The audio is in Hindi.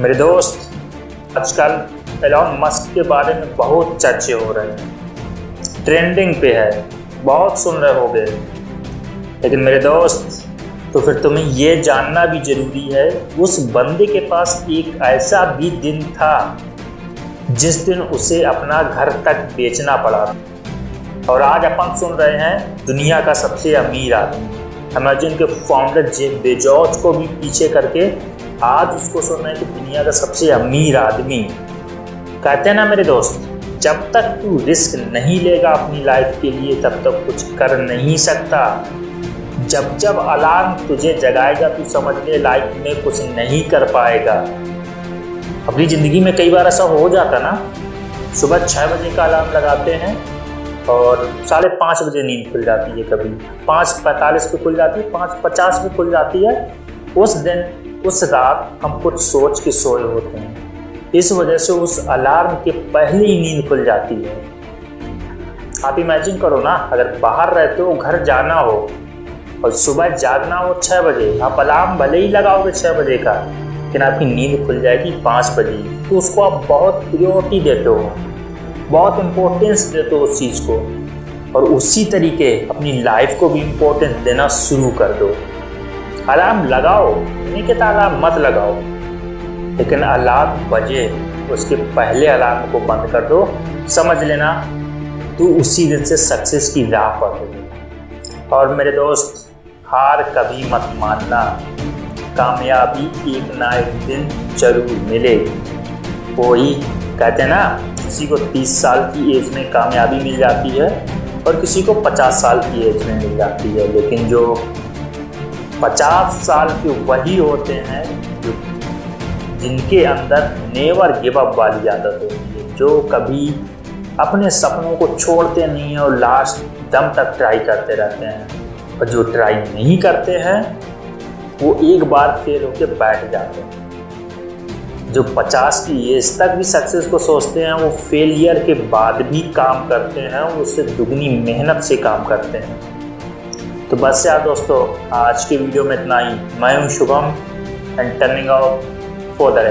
मेरे दोस्त, आजकल एलॉन मस्क के बारे में बहुत चर्चे हो रहे हैं। ट्रेंडिंग पे है, बहुत सुन रहे हो गए लेकिन मेरे दोस्त तो फिर तुम्हें ये जानना भी ज़रूरी है, उस बंदे के पास एक ऐसा भी दिन था, जिस दिन उसे अपना घर तक बेचना पड़ा और आज अपन सुन रहे हैं, दुनिया का सबसे अमीर आदमी। अमेजन के फाउंडर जे बेजॉर्ज को भी पीछे करके आज उसको सुन रहे हैं कि दुनिया का सबसे अमीर आदमी। कहते हैं ना मेरे दोस्त, जब तक तू रिस्क नहीं लेगा अपनी लाइफ के लिए, तब तक कुछ कर नहीं सकता। जब जब अलार्म तुझे जगाएगा, तू समझ ले लाइफ में कुछ नहीं कर पाएगा। अपनी ज़िंदगी में कई बार ऐसा हो जाता ना, सुबह छः बजे का अलार्म लगाते हैं और साढ़े पाँच बजे नींद खुल जाती है कभी। पाँच पैंतालीस पे खुल जाती है, पाँच पचास पे खुल जाती है, उस दिन उस रात हम कुछ सोच के सोए होते हैं। इस वजह से उस अलार्म के पहले ही नींद खुल जाती है। आप इमेजिन करो ना, अगर बाहर रहते हो, घर जाना हो, और सुबह जागना हो छः बजे, आप अलार्म भले ही लगाओगे छः बजे का, लेकिन आपकी नींद खुल जाएगी पाँच बजे तो उसको आप बहुत प्रियोरिटी देते हो। बहुत इम्पोर्टेंस देते हो उस चीज़ को। और उसी तरीके अपनी लाइफ को भी इम्पोर्टेंस देना शुरू कर दो। अलार्म लगाओ। नहीं कहता अलार्म मत लगाओ। लेकिन अलार्म बजे, उसके पहले अलार्म को बंद कर दो। समझ लेना, तू उसी दिन से सक्सेस की राह पर हो। और मेरे दोस्त, हार कभी मत मानना। कामयाबी एक ना एक दिन ज़रूर मिलेगी। वही कहते हैं ना, किसी को 30 साल की एज में कामयाबी मिल जाती है और किसी को 50 साल की एज में मिल जाती है। लेकिन जो 50 साल के वही होते हैं जो जिनके अंदर नेवर गिव अप वाली आदत होती है, जो कभी अपने सपनों को छोड़ते नहीं हैं और लास्ट दम तक ट्राई करते रहते हैं। और जो ट्राई नहीं करते हैं, वो एक बार फेल होकर बैठ जाते हैं। जो 50 की एज तक भी सक्सेस को सोचते हैं, वो फेलियर के बाद भी काम करते हैं उससे दुगनी मेहनत से काम करते हैं। तो बस यार दोस्तों, आज की वीडियो में इतना ही। मैं हूँ Shubham and turning out for the